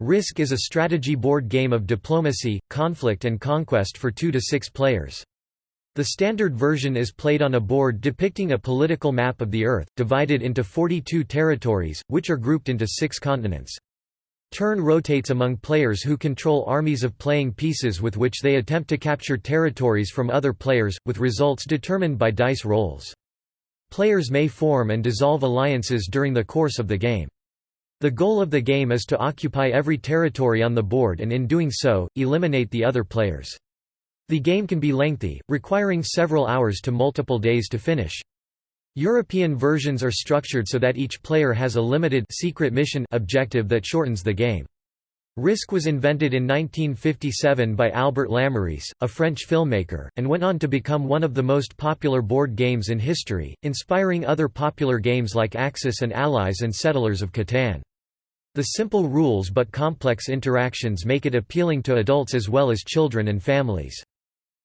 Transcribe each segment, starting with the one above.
Risk is a strategy board game of diplomacy, conflict and conquest for two to six players. The standard version is played on a board depicting a political map of the Earth, divided into 42 territories, which are grouped into six continents. Turn rotates among players who control armies of playing pieces with which they attempt to capture territories from other players, with results determined by dice rolls. Players may form and dissolve alliances during the course of the game. The goal of the game is to occupy every territory on the board and in doing so, eliminate the other players. The game can be lengthy, requiring several hours to multiple days to finish. European versions are structured so that each player has a limited secret mission objective that shortens the game. Risk was invented in 1957 by Albert Lamorisse, a French filmmaker, and went on to become one of the most popular board games in history, inspiring other popular games like Axis and Allies and Settlers of Catan. The simple rules but complex interactions make it appealing to adults as well as children and families.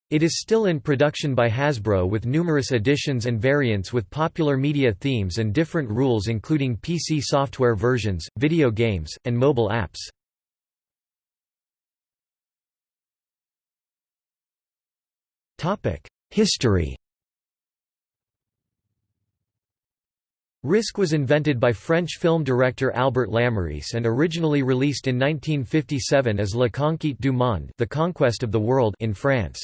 It is still in production by Hasbro with numerous editions and variants with popular media themes and different rules including PC software versions, video games, and mobile apps. History Risk was invented by French film director Albert Lamorisse and originally released in 1957 as La Conquête du Monde the Conquest of the World in France.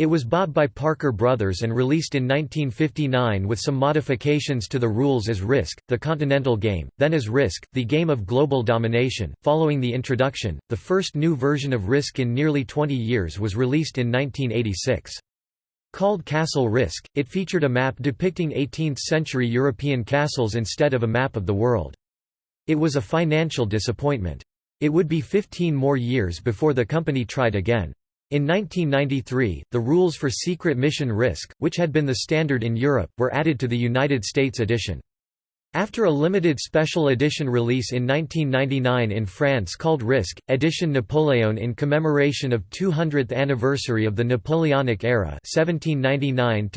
It was bought by Parker Brothers and released in 1959 with some modifications to the rules as Risk, the Continental Game, then as Risk, the Game of Global Domination. Following the introduction, the first new version of Risk in nearly 20 years was released in 1986. Called Castle Risk, it featured a map depicting 18th-century European castles instead of a map of the world. It was a financial disappointment. It would be 15 more years before the company tried again. In 1993, the rules for Secret Mission Risk, which had been the standard in Europe, were added to the United States edition. After a limited special edition release in 1999 in France called Risk, Edition Napoleon in commemoration of 200th anniversary of the Napoleonic era 1799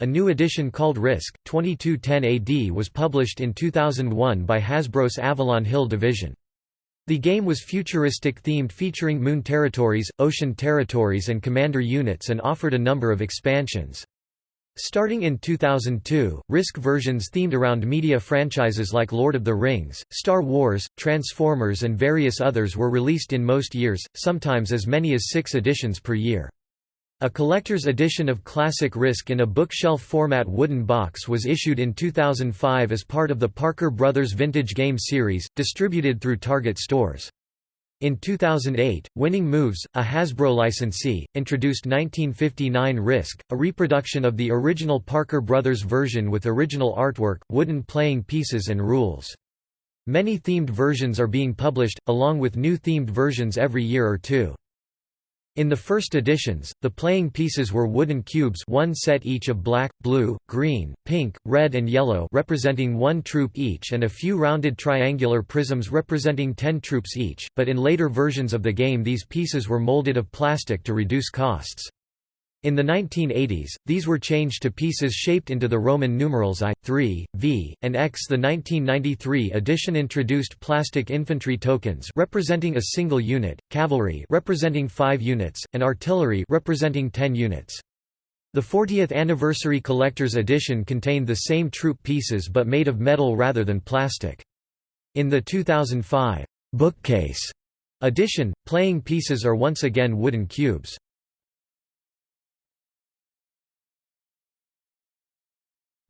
a new edition called Risk, 2210 AD was published in 2001 by Hasbro's Avalon Hill division. The game was futuristic themed featuring moon territories, ocean territories and commander units and offered a number of expansions. Starting in 2002, Risk versions themed around media franchises like Lord of the Rings, Star Wars, Transformers and various others were released in most years, sometimes as many as six editions per year. A collector's edition of Classic Risk in a bookshelf format wooden box was issued in 2005 as part of the Parker Brothers Vintage Game Series, distributed through Target stores. In 2008, Winning Moves, a Hasbro licensee, introduced 1959 Risk, a reproduction of the original Parker Brothers version with original artwork, wooden playing pieces and rules. Many themed versions are being published, along with new themed versions every year or two. In the first editions, the playing pieces were wooden cubes one set each of black, blue, green, pink, red and yellow representing one troop each and a few rounded triangular prisms representing ten troops each, but in later versions of the game these pieces were molded of plastic to reduce costs. In the 1980s, these were changed to pieces shaped into the Roman numerals I, 3, V, and X. The 1993 edition introduced plastic infantry tokens representing a single unit, cavalry representing 5 units, and artillery representing 10 units. The 40th anniversary collector's edition contained the same troop pieces but made of metal rather than plastic. In the 2005 bookcase edition, playing pieces are once again wooden cubes.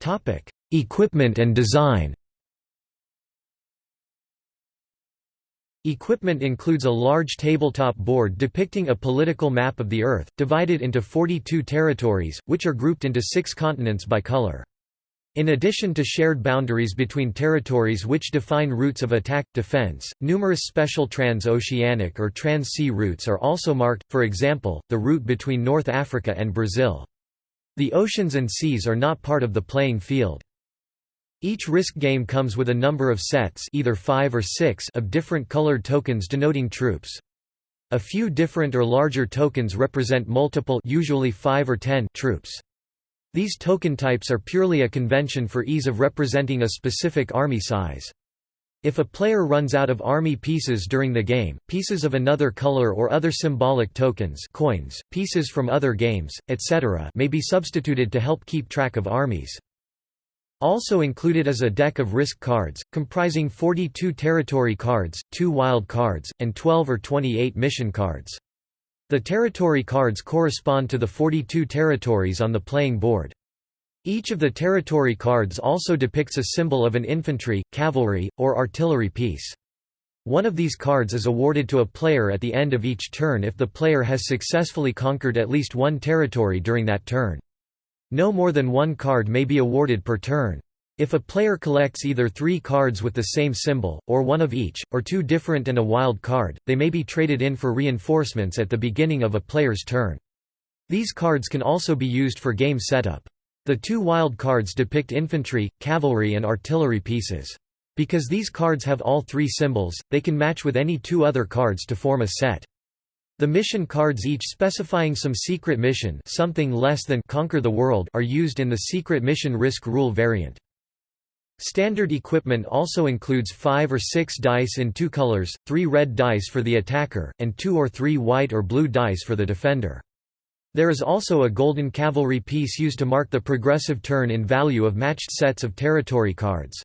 Topic: Equipment and design. Equipment includes a large tabletop board depicting a political map of the Earth, divided into 42 territories, which are grouped into six continents by color. In addition to shared boundaries between territories which define routes of attack, defense, numerous special trans-oceanic or trans-sea routes are also marked, for example, the route between North Africa and Brazil. The oceans and seas are not part of the playing field. Each Risk game comes with a number of sets either five or six of different colored tokens denoting troops. A few different or larger tokens represent multiple usually 5 or 10 troops. These token types are purely a convention for ease of representing a specific army size. If a player runs out of army pieces during the game, pieces of another color or other symbolic tokens coins, pieces from other games, etc. may be substituted to help keep track of armies. Also included is a deck of risk cards, comprising 42 territory cards, 2 wild cards, and 12 or 28 mission cards. The territory cards correspond to the 42 territories on the playing board. Each of the territory cards also depicts a symbol of an infantry, cavalry, or artillery piece. One of these cards is awarded to a player at the end of each turn if the player has successfully conquered at least one territory during that turn. No more than one card may be awarded per turn. If a player collects either three cards with the same symbol, or one of each, or two different and a wild card, they may be traded in for reinforcements at the beginning of a player's turn. These cards can also be used for game setup. The two wild cards depict infantry, cavalry and artillery pieces. Because these cards have all three symbols, they can match with any two other cards to form a set. The mission cards each specifying some secret mission something less than Conquer the World are used in the Secret Mission Risk Rule variant. Standard equipment also includes five or six dice in two colors, three red dice for the attacker, and two or three white or blue dice for the defender. There is also a golden cavalry piece used to mark the progressive turn in value of matched sets of territory cards.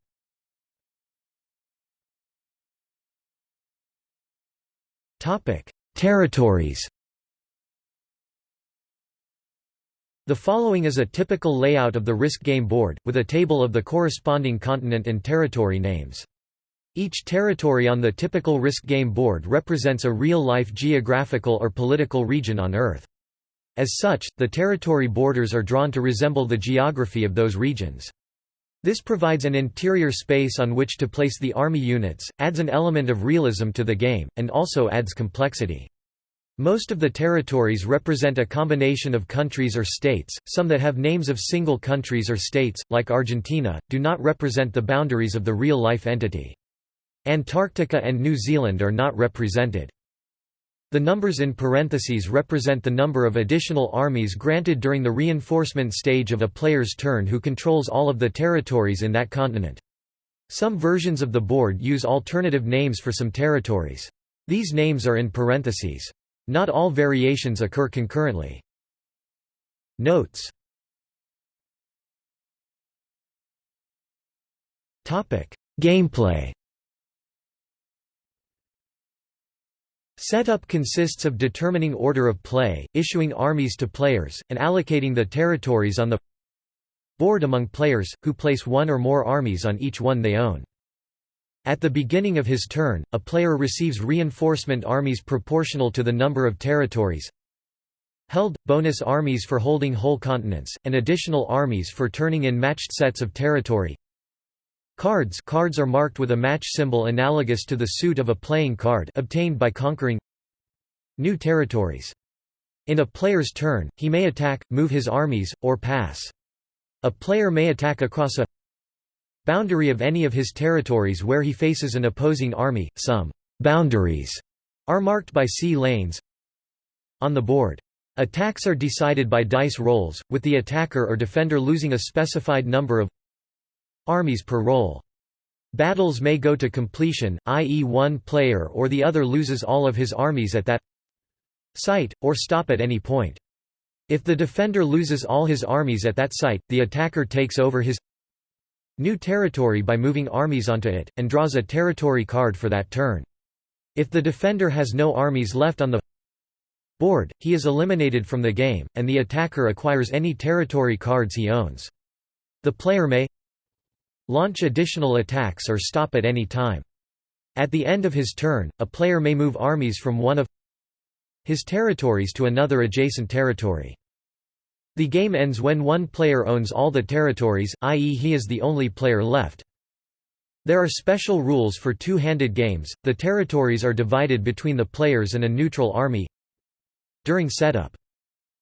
Territories The following is a typical layout of the Risk game board, with a table of the corresponding continent and territory names. Each territory on the typical Risk game board represents a real-life geographical or political region on Earth. As such, the territory borders are drawn to resemble the geography of those regions. This provides an interior space on which to place the army units, adds an element of realism to the game, and also adds complexity. Most of the territories represent a combination of countries or states, some that have names of single countries or states, like Argentina, do not represent the boundaries of the real-life entity. Antarctica and New Zealand are not represented. The numbers in parentheses represent the number of additional armies granted during the reinforcement stage of a player's turn who controls all of the territories in that continent. Some versions of the board use alternative names for some territories. These names are in parentheses. Not all variations occur concurrently. Notes Gameplay Setup consists of determining order of play, issuing armies to players, and allocating the territories on the board among players, who place one or more armies on each one they own. At the beginning of his turn, a player receives reinforcement armies proportional to the number of territories held, bonus armies for holding whole continents, and additional armies for turning in matched sets of territory Cards cards are marked with a match symbol analogous to the suit of a playing card obtained by conquering new territories. In a player's turn, he may attack, move his armies, or pass. A player may attack across a boundary of any of his territories where he faces an opposing army. Some boundaries are marked by sea lanes on the board. Attacks are decided by dice rolls, with the attacker or defender losing a specified number of armies per roll. Battles may go to completion, i.e. one player or the other loses all of his armies at that site, or stop at any point. If the defender loses all his armies at that site, the attacker takes over his new territory by moving armies onto it, and draws a territory card for that turn. If the defender has no armies left on the board, he is eliminated from the game, and the attacker acquires any territory cards he owns. The player may launch additional attacks or stop at any time. At the end of his turn, a player may move armies from one of his territories to another adjacent territory. The game ends when one player owns all the territories, i.e. he is the only player left. There are special rules for two-handed games, the territories are divided between the players and a neutral army during setup.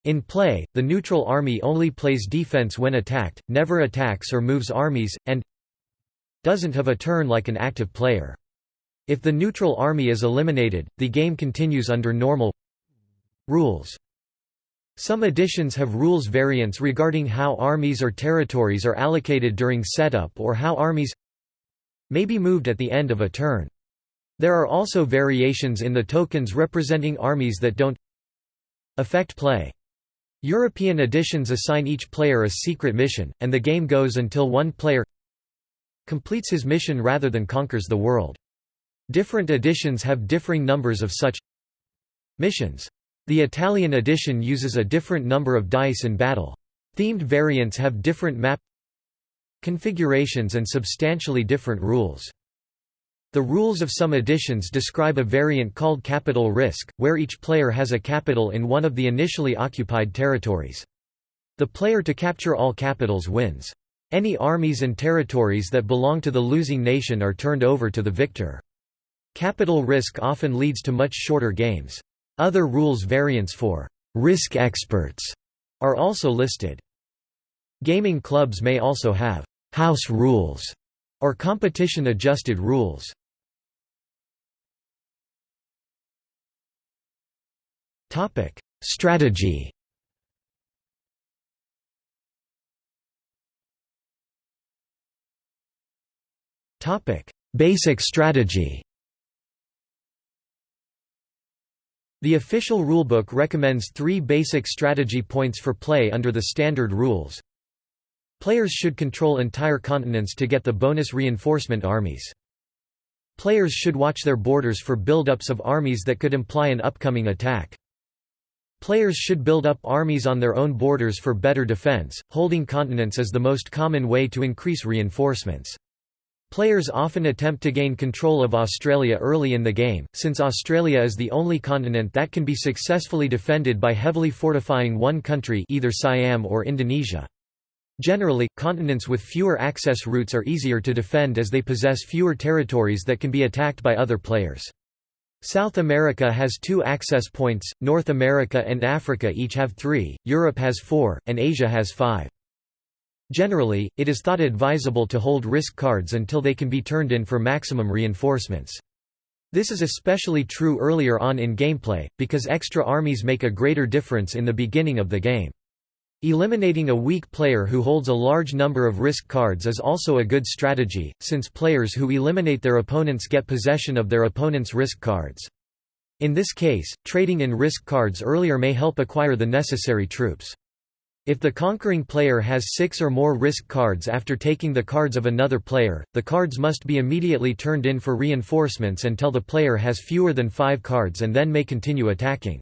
In play, the neutral army only plays defense when attacked, never attacks or moves armies, and doesn't have a turn like an active player. If the neutral army is eliminated, the game continues under normal rules. Some editions have rules variants regarding how armies or territories are allocated during setup or how armies may be moved at the end of a turn. There are also variations in the tokens representing armies that don't affect play. European editions assign each player a secret mission, and the game goes until one player completes his mission rather than conquers the world. Different editions have differing numbers of such missions. The Italian edition uses a different number of dice in battle. Themed variants have different map configurations and substantially different rules. The rules of some editions describe a variant called capital risk, where each player has a capital in one of the initially occupied territories. The player to capture all capitals wins. Any armies and territories that belong to the losing nation are turned over to the victor. Capital risk often leads to much shorter games. Other rules variants for risk experts are also listed. Gaming clubs may also have house rules or competition adjusted rules. Topic: Strategy. Basic strategy. The official rulebook recommends three basic strategy points for play under the standard rules. Players should control entire continents to get the bonus reinforcement armies. Players should watch their borders for buildups of armies that could imply an upcoming attack. Players should build up armies on their own borders for better defense, holding continents is the most common way to increase reinforcements. Players often attempt to gain control of Australia early in the game, since Australia is the only continent that can be successfully defended by heavily fortifying one country either Siam or Indonesia. Generally, continents with fewer access routes are easier to defend as they possess fewer territories that can be attacked by other players. South America has two access points, North America and Africa each have three, Europe has four, and Asia has five. Generally, it is thought advisable to hold risk cards until they can be turned in for maximum reinforcements. This is especially true earlier on in gameplay, because extra armies make a greater difference in the beginning of the game. Eliminating a weak player who holds a large number of risk cards is also a good strategy, since players who eliminate their opponents get possession of their opponent's risk cards. In this case, trading in risk cards earlier may help acquire the necessary troops. If the conquering player has six or more risk cards after taking the cards of another player, the cards must be immediately turned in for reinforcements until the player has fewer than five cards and then may continue attacking.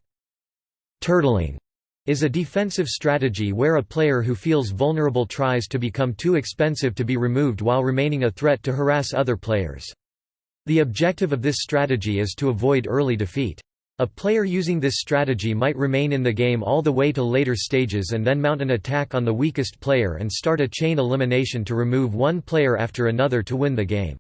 Turtling is a defensive strategy where a player who feels vulnerable tries to become too expensive to be removed while remaining a threat to harass other players. The objective of this strategy is to avoid early defeat. A player using this strategy might remain in the game all the way to later stages and then mount an attack on the weakest player and start a chain elimination to remove one player after another to win the game.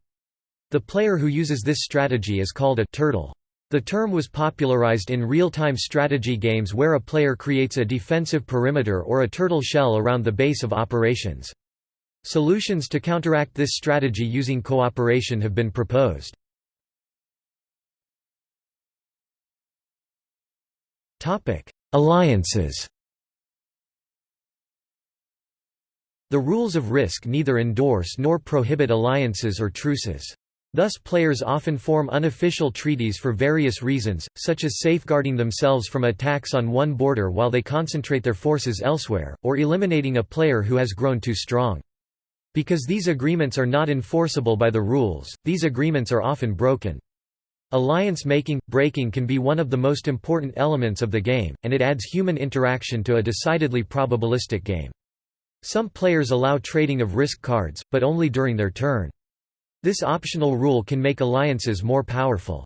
The player who uses this strategy is called a turtle. The term was popularized in real-time strategy games where a player creates a defensive perimeter or a turtle shell around the base of operations. Solutions to counteract this strategy using cooperation have been proposed. Alliances The rules of risk neither endorse nor prohibit alliances or truces. Thus players often form unofficial treaties for various reasons, such as safeguarding themselves from attacks on one border while they concentrate their forces elsewhere, or eliminating a player who has grown too strong. Because these agreements are not enforceable by the rules, these agreements are often broken. Alliance making, breaking can be one of the most important elements of the game, and it adds human interaction to a decidedly probabilistic game. Some players allow trading of risk cards, but only during their turn. This optional rule can make alliances more powerful.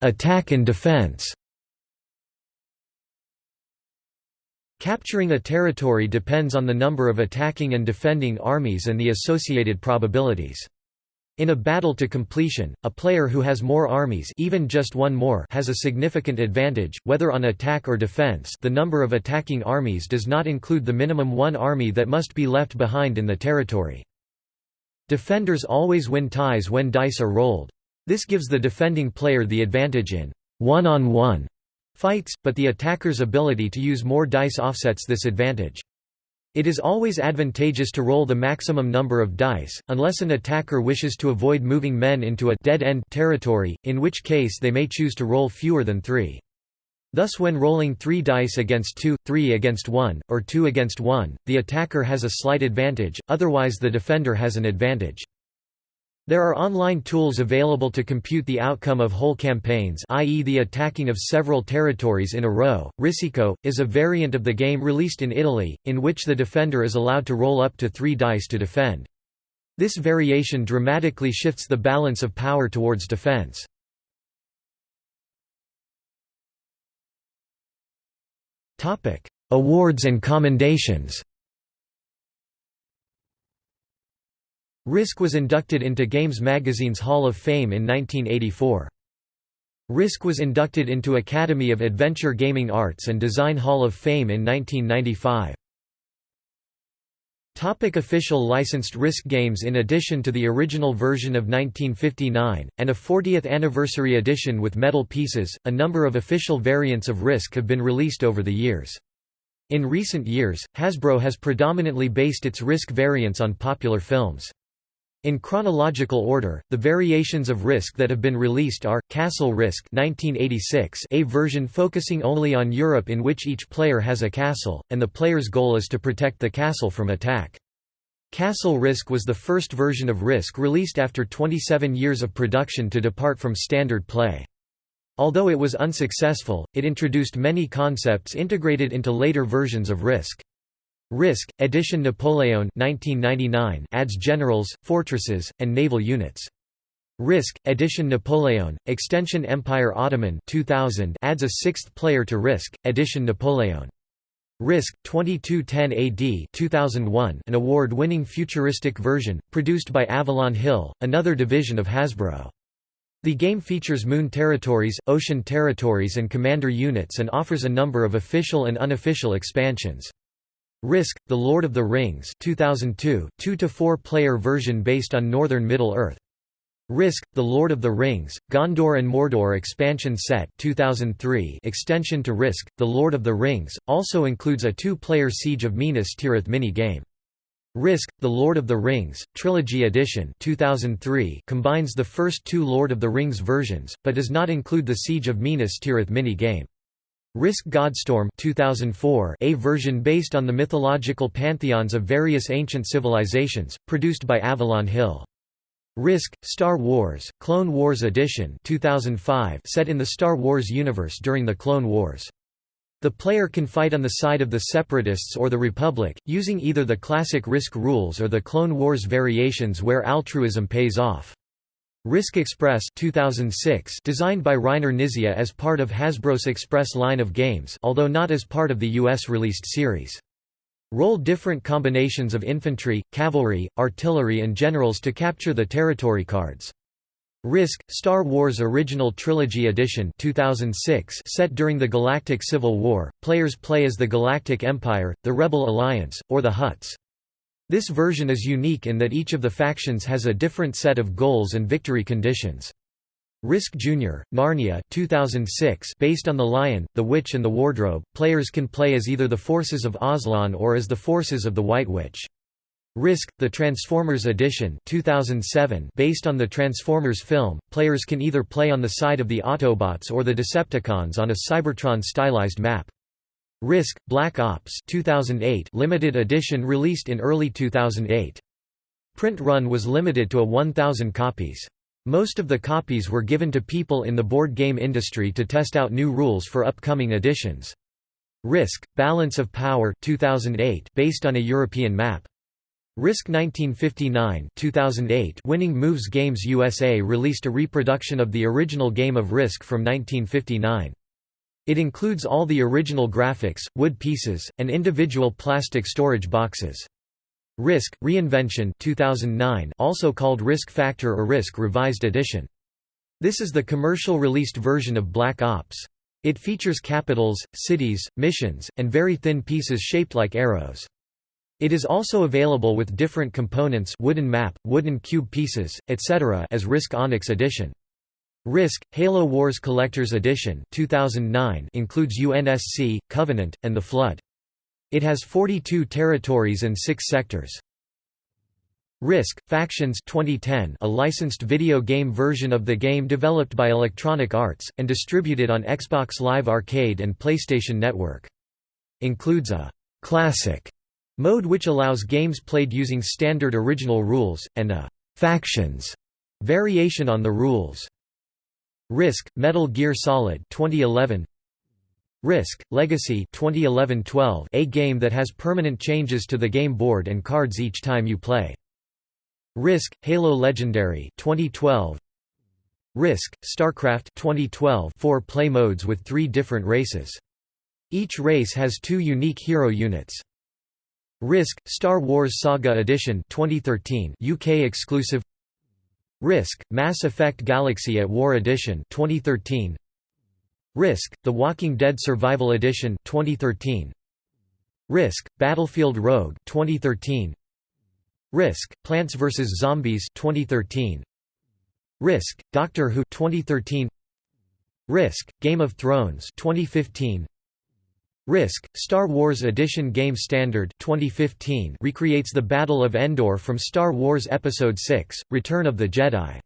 Attack and defense Capturing a territory depends on the number of attacking and defending armies and the associated probabilities. In a battle to completion, a player who has more armies even just one more has a significant advantage, whether on attack or defense the number of attacking armies does not include the minimum one army that must be left behind in the territory. Defenders always win ties when dice are rolled. This gives the defending player the advantage in one-on-one -on -one fights, but the attacker's ability to use more dice offsets this advantage. It is always advantageous to roll the maximum number of dice, unless an attacker wishes to avoid moving men into a dead-end territory, in which case they may choose to roll fewer than three. Thus when rolling 3 dice against 2, 3 against 1, or 2 against 1, the attacker has a slight advantage, otherwise the defender has an advantage. There are online tools available to compute the outcome of whole campaigns i.e. the attacking of several territories in a row. RisiKo, is a variant of the game released in Italy, in which the defender is allowed to roll up to three dice to defend. This variation dramatically shifts the balance of power towards defense. Awards and commendations Risk was inducted into Games Magazine's Hall of Fame in 1984. Risk was inducted into Academy of Adventure Gaming Arts and Design Hall of Fame in 1995. Topic official licensed Risk games In addition to the original version of 1959, and a 40th anniversary edition with metal pieces, a number of official variants of Risk have been released over the years. In recent years, Hasbro has predominantly based its Risk variants on popular films. In chronological order, the variations of Risk that have been released are, Castle Risk 1986 a version focusing only on Europe in which each player has a castle, and the player's goal is to protect the castle from attack. Castle Risk was the first version of Risk released after 27 years of production to depart from standard play. Although it was unsuccessful, it introduced many concepts integrated into later versions of Risk. Risk, Edition Napoleon 1999 adds generals, fortresses, and naval units. Risk, Edition Napoleon, Extension Empire Ottoman 2000 adds a sixth player to Risk, Edition Napoleon. Risk, 2210 AD 2001 an award-winning futuristic version, produced by Avalon Hill, another division of Hasbro. The game features moon territories, ocean territories and commander units and offers a number of official and unofficial expansions. Risk, The Lord of the Rings 2002, 2–4 player version based on Northern Middle-earth. Risk, The Lord of the Rings, Gondor and Mordor expansion set 2003 extension to Risk, The Lord of the Rings, also includes a two-player Siege of Minas Tirith mini-game. Risk, The Lord of the Rings, Trilogy Edition 2003 combines the first two Lord of the Rings versions, but does not include the Siege of Minas Tirith mini-game. Risk Godstorm 2004 a version based on the mythological pantheons of various ancient civilizations, produced by Avalon Hill. Risk, Star Wars, Clone Wars Edition 2005 set in the Star Wars universe during the Clone Wars. The player can fight on the side of the Separatists or the Republic, using either the classic Risk rules or the Clone Wars variations where altruism pays off. Risk Express 2006 designed by Reiner Knizia as part of Hasbro's Express line of games although not as part of the US released series. Roll different combinations of infantry, cavalry, artillery and generals to capture the territory cards. Risk, Star Wars Original Trilogy Edition 2006 set during the Galactic Civil War, players play as the Galactic Empire, the Rebel Alliance, or the Hutts. This version is unique in that each of the factions has a different set of goals and victory conditions. Risk Jr., Narnia 2006 based on The Lion, the Witch and the Wardrobe, players can play as either the forces of Aslan or as the forces of the White Witch. Risk, the Transformers Edition 2007 based on the Transformers film, players can either play on the side of the Autobots or the Decepticons on a Cybertron-stylized map. Risk, Black Ops 2008 limited edition released in early 2008. Print run was limited to a 1,000 copies. Most of the copies were given to people in the board game industry to test out new rules for upcoming editions. Risk, Balance of Power 2008 based on a European map. Risk 1959 2008 Winning Moves Games USA released a reproduction of the original game of Risk from 1959. It includes all the original graphics, wood pieces, and individual plastic storage boxes. Risk, Reinvention 2009 also called Risk Factor or Risk Revised Edition. This is the commercial released version of Black Ops. It features capitals, cities, missions, and very thin pieces shaped like arrows. It is also available with different components wooden map, wooden cube pieces, etc. as Risk Onyx Edition. Risk, Halo Wars Collector's Edition 2009 includes UNSC, Covenant, and The Flood. It has 42 territories and 6 sectors. Risk Factions 2010, a licensed video game version of the game developed by Electronic Arts and distributed on Xbox Live Arcade and PlayStation Network. Includes a classic mode which allows games played using standard original rules and a factions variation on the rules. Risk Metal Gear Solid 2011 Risk Legacy 2011-12 a game that has permanent changes to the game board and cards each time you play. Risk Halo Legendary 2012 Risk StarCraft 2012 four play modes with 3 different races. Each race has two unique hero units. Risk Star Wars Saga Edition 2013 UK exclusive Risk Mass Effect Galaxy at War Edition 2013 Risk The Walking Dead Survival Edition 2013 Risk Battlefield Rogue 2013 Risk Plants vs Zombies 2013 Risk Doctor Who 2013 Risk Game of Thrones 2015 Risk Star Wars Edition Game Standard 2015 recreates the Battle of Endor from Star Wars Episode 6 Return of the Jedi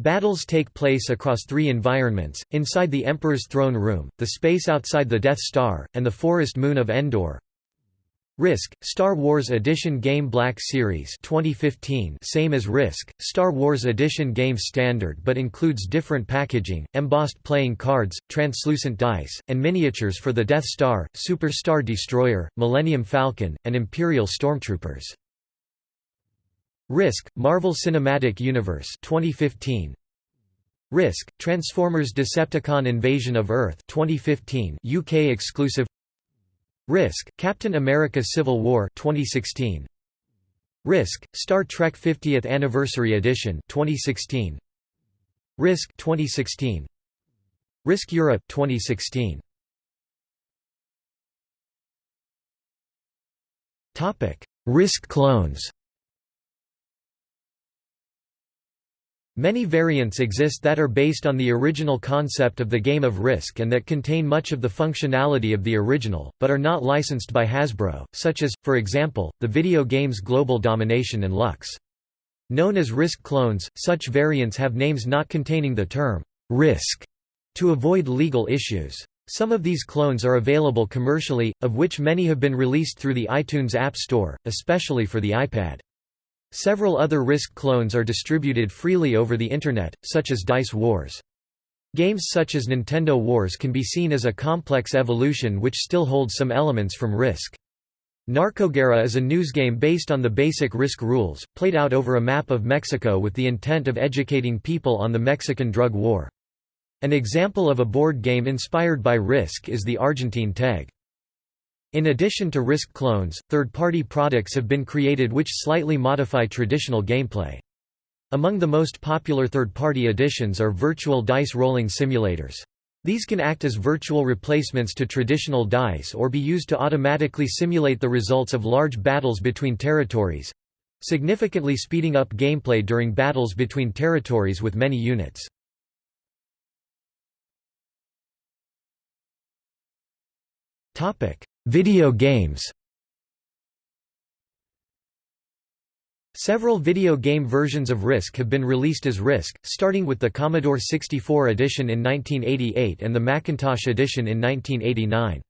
Battles take place across three environments, inside the Emperor's throne room, the space outside the Death Star, and the forest moon of Endor. Risk, Star Wars Edition Game Black Series 2015 same as Risk, Star Wars Edition Game Standard but includes different packaging, embossed playing cards, translucent dice, and miniatures for the Death Star, Super Star Destroyer, Millennium Falcon, and Imperial Stormtroopers. Risk, Marvel Cinematic Universe 2015. Risk, Transformers Decepticon Invasion of Earth 2015 UK exclusive Risk, Captain America Civil War 2016. Risk, Star Trek 50th Anniversary Edition 2016. Risk 2016. Risk Europe 2016. Topic: Risk clones. Many variants exist that are based on the original concept of the game of Risk and that contain much of the functionality of the original, but are not licensed by Hasbro, such as, for example, the video games Global Domination and Lux. Known as Risk clones, such variants have names not containing the term Risk to avoid legal issues. Some of these clones are available commercially, of which many have been released through the iTunes App Store, especially for the iPad. Several other Risk clones are distributed freely over the Internet, such as Dice Wars. Games such as Nintendo Wars can be seen as a complex evolution which still holds some elements from Risk. Narcoguerra is a news game based on the basic Risk rules, played out over a map of Mexico with the intent of educating people on the Mexican drug war. An example of a board game inspired by Risk is the Argentine TEG. In addition to Risk clones, third-party products have been created which slightly modify traditional gameplay. Among the most popular third-party additions are virtual dice rolling simulators. These can act as virtual replacements to traditional dice or be used to automatically simulate the results of large battles between territories—significantly speeding up gameplay during battles between territories with many units. Video games Several video game versions of Risk have been released as Risk, starting with the Commodore 64 edition in 1988 and the Macintosh edition in 1989.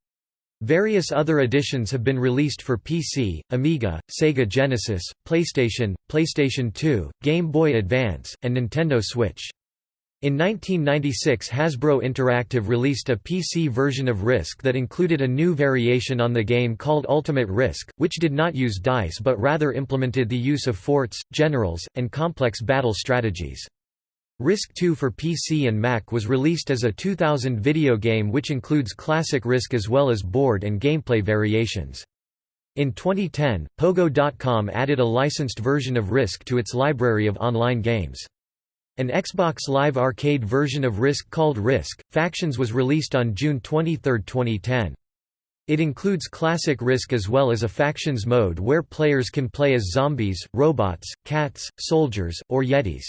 Various other editions have been released for PC, Amiga, Sega Genesis, PlayStation, PlayStation 2, Game Boy Advance, and Nintendo Switch. In 1996 Hasbro Interactive released a PC version of Risk that included a new variation on the game called Ultimate Risk, which did not use dice but rather implemented the use of forts, generals, and complex battle strategies. Risk 2 for PC and Mac was released as a 2000 video game which includes classic Risk as well as board and gameplay variations. In 2010, Pogo.com added a licensed version of Risk to its library of online games. An Xbox Live Arcade version of Risk called Risk, Factions was released on June 23, 2010. It includes classic Risk as well as a Factions mode where players can play as zombies, robots, cats, soldiers, or yetis.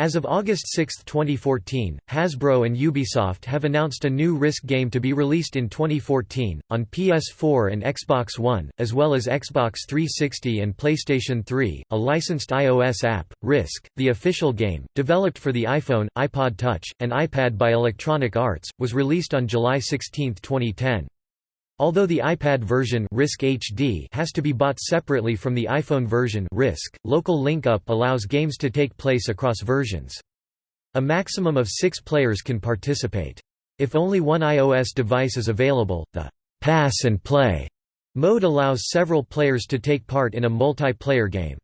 As of August 6, 2014, Hasbro and Ubisoft have announced a new Risk game to be released in 2014, on PS4 and Xbox One, as well as Xbox 360 and PlayStation 3. A licensed iOS app, Risk, the official game, developed for the iPhone, iPod Touch, and iPad by Electronic Arts, was released on July 16, 2010. Although the iPad version Risk HD has to be bought separately from the iPhone version Risk, local link-up allows games to take place across versions. A maximum of six players can participate. If only one iOS device is available, the «pass and play» mode allows several players to take part in a multiplayer game.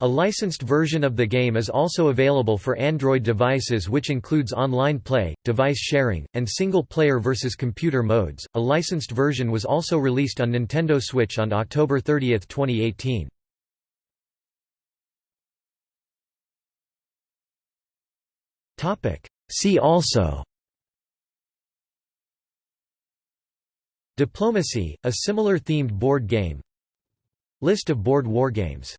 A licensed version of the game is also available for Android devices, which includes online play, device sharing, and single player versus computer modes. A licensed version was also released on Nintendo Switch on October 30, 2018. Topic: See also Diplomacy, a similar themed board game List of board wargames